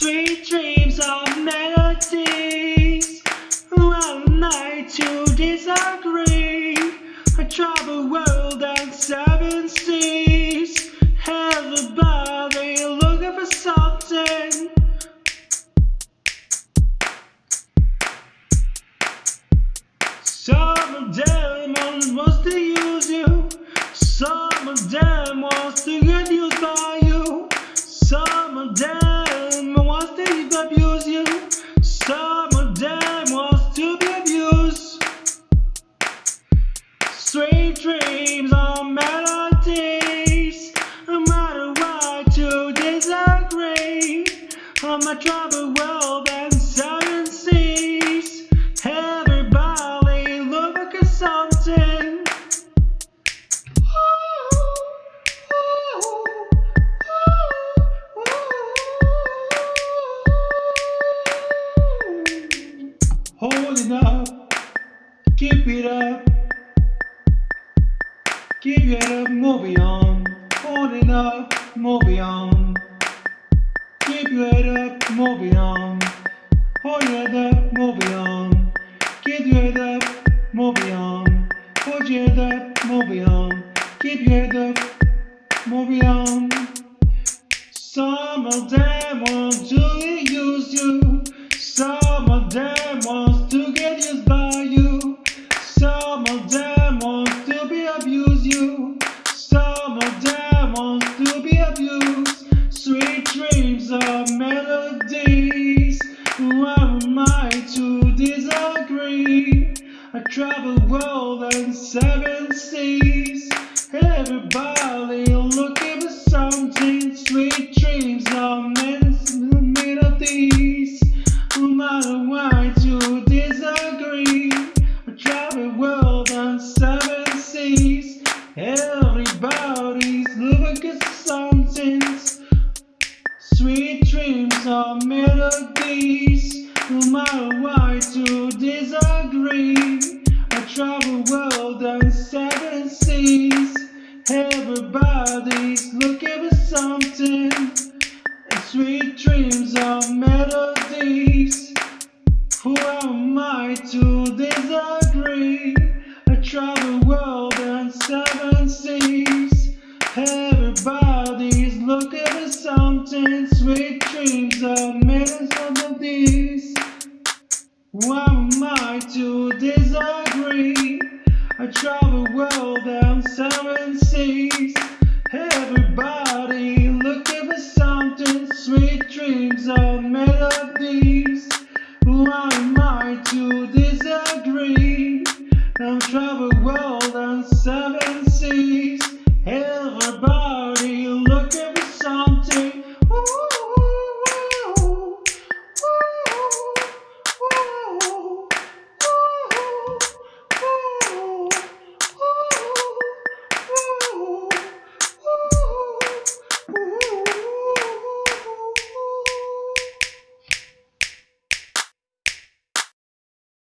Sweet dreams of melodies. One night to disagree. I travel world and seven seas. Everybody looking for something. Some them wants to use you. Some them wants to get used by you. My troubled world and seven seas. Everybody look at something. Hold it up, keep it up, keep it up, move on. Hold it up, move on. Move on. Hold your up, move on. Keep your head up, move on. Hold your head up, move on. Keep your head up, move on. Some of them want to use you. Some Who am I to disagree? I travel world and seven seas. Everybody dreams of melodies. No matter why to disagree. I travel world and seven seas. Everybody's looking for something. And sweet dreams of melodies. Who am I to disagree? I travel world and seven seas. Everybody's looking for something. Sweet dreams of melodies. Who am I to disagree? I travel world and seven seas.